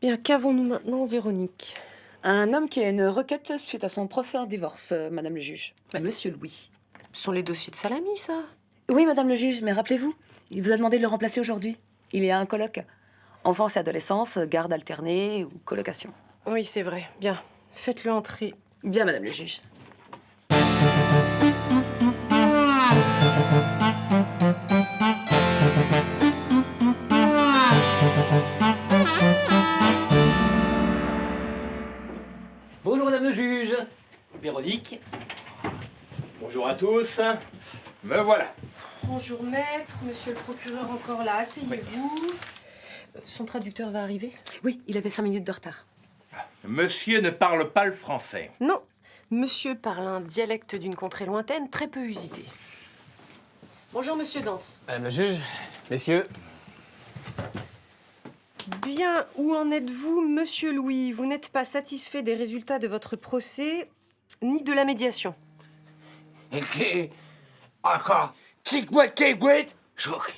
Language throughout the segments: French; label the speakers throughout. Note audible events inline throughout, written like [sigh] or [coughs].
Speaker 1: Bien, qu'avons-nous maintenant, Véronique?
Speaker 2: Un homme qui a une requête suite à son procès en divorce, euh, Madame le juge.
Speaker 1: Monsieur Louis. Ce sont les dossiers de Salami, ça?
Speaker 2: Oui, Madame le juge, mais rappelez-vous, il vous a demandé de le remplacer aujourd'hui. Il est à un colloque. Enfance et adolescence, garde alternée ou colocation.
Speaker 1: Oui, c'est vrai. Bien, faites-le entrer.
Speaker 2: Bien, Madame le juge.
Speaker 3: Tous. Me voilà.
Speaker 1: Bonjour, maître. Monsieur le procureur encore là. Asseyez-vous. Euh, Son traducteur va arriver
Speaker 2: Oui, il avait cinq minutes de retard.
Speaker 3: Monsieur ne parle pas le français.
Speaker 1: Non. Monsieur parle un dialecte d'une contrée lointaine, très peu usité. Bonjour, monsieur Dance.
Speaker 4: Madame le juge, messieurs.
Speaker 1: Bien, où en êtes-vous, monsieur Louis? Vous n'êtes pas satisfait des résultats de votre procès, ni de la médiation.
Speaker 5: Encore. Kick-moi. Choc.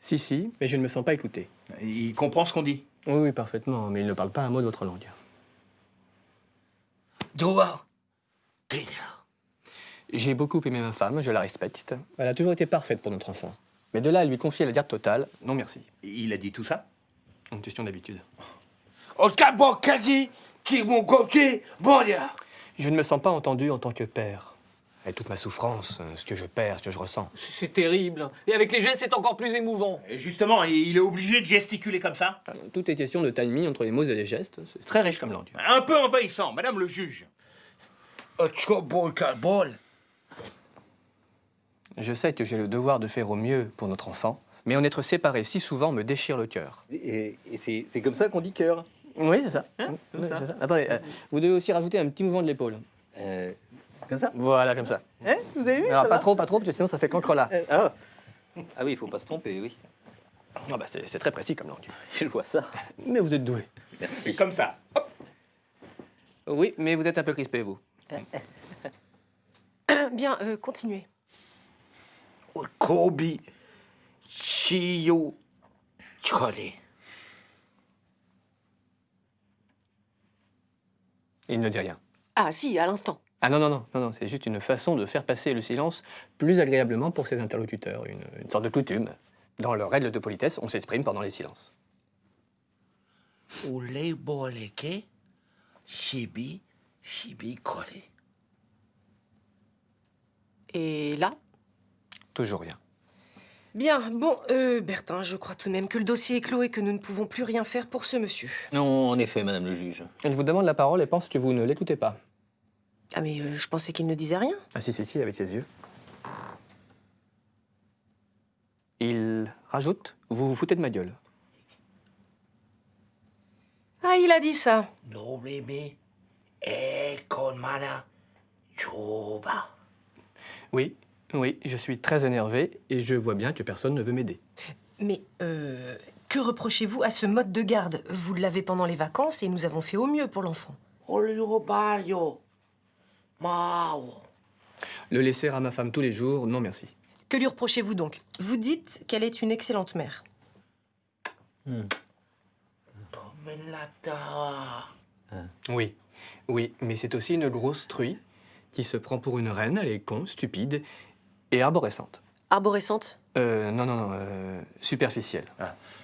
Speaker 4: Si, si, mais je ne me sens pas écouté.
Speaker 3: Il comprend ce qu'on dit.
Speaker 4: Oui, oui, parfaitement, mais il ne parle pas un mot de votre langue. J'ai beaucoup aimé ma femme, je la respecte. Elle a toujours été parfaite pour notre enfant. Mais de là à lui confier la garde totale, non merci.
Speaker 3: Il a dit tout ça?
Speaker 4: Une question d'habitude. Je ne me sens pas entendu en tant que père. Et toute ma souffrance, ce que je perds, ce que je ressens.
Speaker 6: C'est terrible. Et avec les gestes, c'est encore plus émouvant.
Speaker 3: Et justement, il est obligé de gesticuler comme ça
Speaker 4: Tout est question de timing entre les mots et les gestes. C'est très riche comme langue.
Speaker 3: Un peu envahissant, Madame le juge.
Speaker 4: Je sais que j'ai le devoir de faire au mieux pour notre enfant, mais en être séparé si souvent me déchire le cœur.
Speaker 7: Et, et c'est comme ça qu'on dit cœur.
Speaker 4: Oui, c'est ça.
Speaker 7: Hein, comme
Speaker 4: Oui,
Speaker 7: ça.
Speaker 4: c'est ça. Attendez, euh, vous devez aussi rajouter un petit mouvement de l'épaule.
Speaker 7: Euh, comme ça
Speaker 4: Voilà, comme ça.
Speaker 7: Hein Vous avez vu
Speaker 4: Alors,
Speaker 7: ça
Speaker 4: pas
Speaker 7: va
Speaker 4: trop, pas trop, parce que sinon ça fait cancre là.
Speaker 7: Euh, ah. ah oui, il faut pas se tromper, oui.
Speaker 4: Ah bah, c'est c'est très précis comme langue. [laughs]
Speaker 7: Je vois ça.
Speaker 4: Mais vous êtes doué.
Speaker 3: C'est comme ça.
Speaker 4: Oui, mais vous êtes un peu crispé, vous. [coughs]
Speaker 1: Bien, euh, continuez.
Speaker 5: Kobi. Chiyo. Chole.
Speaker 4: Il ne dit rien.
Speaker 1: Ah si, à l'instant.
Speaker 4: Ah non, non, non, non, non c'est juste une façon de faire passer le silence plus agréablement pour ses interlocuteurs, une, une sorte de coutume. Dans leurs règles de politesse, on s'exprime pendant les silences.
Speaker 5: Shibi. Shibi.
Speaker 1: Et là?
Speaker 4: Toujours rien.
Speaker 1: Bien, bon, euh, Bertin, je crois tout de même que le dossier est clos et que nous ne pouvons plus rien faire pour ce monsieur.
Speaker 6: Non, en effet, Madame le juge.
Speaker 4: Il vous demande la parole et pense que vous ne l'écoutez pas.
Speaker 1: Ah mais euh, je pensais qu'il ne disait rien.
Speaker 4: Ah si, si, si, avec ses yeux. Il rajoute, vous vous foutez de ma gueule.
Speaker 1: Ah, il a dit ça.
Speaker 5: No meme. E con mana. Choba.
Speaker 4: Oui, oui, je suis très énervé et je vois bien que personne ne veut m'aider.
Speaker 1: Mais euh, que reprochez-vous à ce mode de garde? Vous l'avez pendant les vacances et nous avons fait au mieux pour l'enfant.
Speaker 5: Bayo. Mao.
Speaker 4: Le laisser à ma femme tous les jours, non merci.
Speaker 1: Que lui reprochez-vous donc? Vous dites qu'elle est une excellente mère.
Speaker 5: Tomelata.
Speaker 4: Oui, oui, mais c'est aussi une grosse truie qui se prend pour une reine, elle est con, stupide et arborescente.
Speaker 1: Arborescente?
Speaker 4: Euh, non, non, non, euh, superficielle.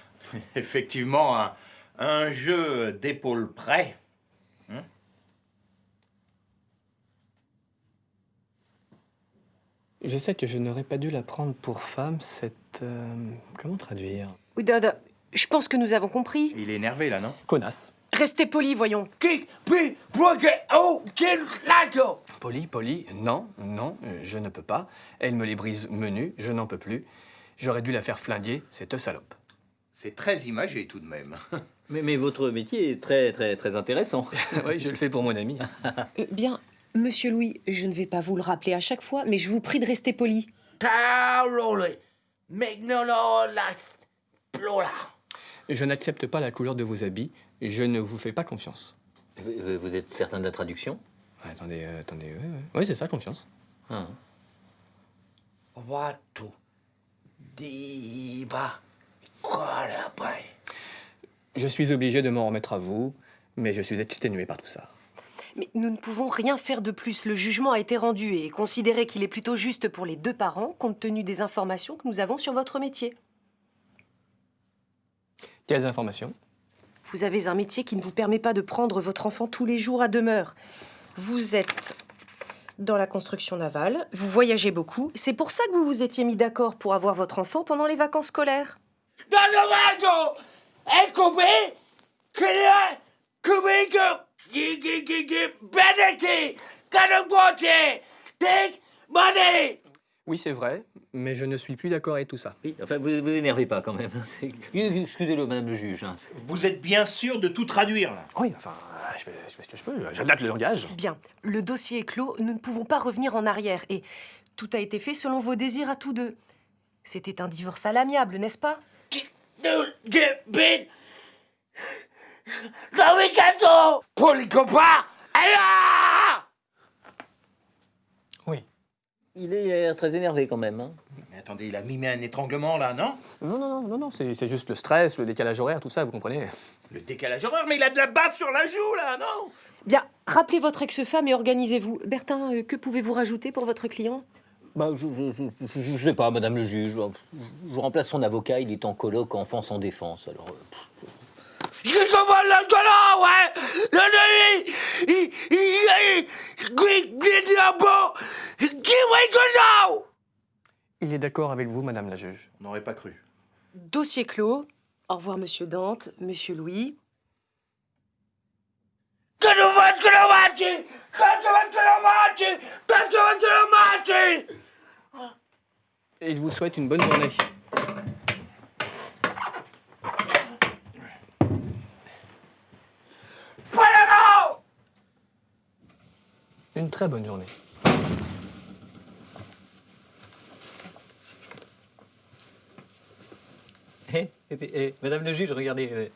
Speaker 4: [laughs]
Speaker 3: Effectivement, un, un jeu d'épaule près.
Speaker 4: Je sais que je n'aurais pas dû la prendre pour femme, cette... euh, comment traduire?
Speaker 1: Oui, Dada, je pense que nous avons compris.
Speaker 3: Il est énervé là, non?
Speaker 4: Connasse.
Speaker 1: Restez poli, voyons.
Speaker 5: Bloque. Oh.
Speaker 4: Poli, poli, non, non, euh, je ne peux pas. Elle me les brise menu, je n'en peux plus. J'aurais dû la faire flinguer, cette salope.
Speaker 3: C'est très imagé tout de même. [laughs]
Speaker 7: Mais, mais votre métier est très, très, très intéressant. [laughs]
Speaker 4: oui, je le fais pour mon ami.
Speaker 1: Euh, bien, monsieur Louis, je ne vais pas vous le rappeler à chaque fois, mais je vous prie de rester poli.
Speaker 4: Je n'accepte pas la couleur de vos habits, je ne vous fais pas confiance.
Speaker 7: Vous, vous- vous êtes certain de la traduction?
Speaker 4: Ouais, attendez, euh, attendez, ouais, ouais. Oui, c'est ça, confiance.
Speaker 7: Ah.
Speaker 5: Watu. Diba. Qualabai.
Speaker 4: Je suis obligé de m'en remettre à vous, mais je suis exténué par tout ça.
Speaker 1: Mais nous ne pouvons rien faire de plus. Le jugement a été rendu et considéré qu'il est plutôt juste pour les deux parents, compte tenu des informations que nous avons sur votre métier.
Speaker 4: Quelles informations?
Speaker 1: Vous avez un métier qui ne vous permet pas de prendre votre enfant tous les jours à demeure. Vous êtes dans la construction navale, vous voyagez beaucoup. C'est pour ça que vous vous étiez mis d'accord pour avoir votre enfant pendant les vacances scolaires.
Speaker 5: Eh, coupé Que
Speaker 4: Oui, c'est vrai, mais je ne suis plus d'accord avec tout ça.
Speaker 7: Oui, enfin, vous vous énervez pas quand même. [laughs] Excusez-le, madame le juge. hein.
Speaker 3: Vous êtes bien sûr de tout traduire, là
Speaker 4: Oui, enfin, je fais, je fais ce que je peux. J'adapte le langage.
Speaker 1: Bien, le dossier est clos, nous ne pouvons pas revenir en arrière et tout a été fait selon vos désirs à tous deux. C'était un divorce à l'amiable, n'est-ce pas?
Speaker 5: Gâteau Pour les copains Alors
Speaker 4: Oui.
Speaker 7: Il est euh, très énervé quand même. hein.
Speaker 3: Mais attendez, il a mimé un étranglement, là, non?
Speaker 4: Non, non, non, non, non, c'est juste le stress, le décalage horaire, tout ça, vous comprenez
Speaker 3: Le décalage horaire, mais il a de la bave sur la joue, là, non?
Speaker 1: Bien, rappelez votre ex-femme et organisez-vous. Bertin, euh, que pouvez-vous rajouter pour votre client?
Speaker 7: Bah, je, je, je, je- je sais pas, madame le juge. Je remplace son avocat, il est en colloque enfant sans défense. Alors, euh,
Speaker 5: Je comprends le collant, ouais Le nuit Il... Il... Il... Il... Il... Il... Il...
Speaker 4: Il est d'accord avec vous, madame la juge.
Speaker 3: On n'aurait pas cru.
Speaker 1: Dossier clos. Au revoir, monsieur Dante, monsieur Louis.
Speaker 5: Que nous fasse que nous marche Que nous fasse que nous marche Que nous fasse que nous marche
Speaker 4: Et il vous souhaite une bonne journée. Une très bonne journée.
Speaker 7: Eh, eh, madame le juge, regardez. euh,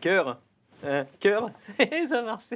Speaker 7: Cœur. Hein, cœur. [laughs] Ça marche.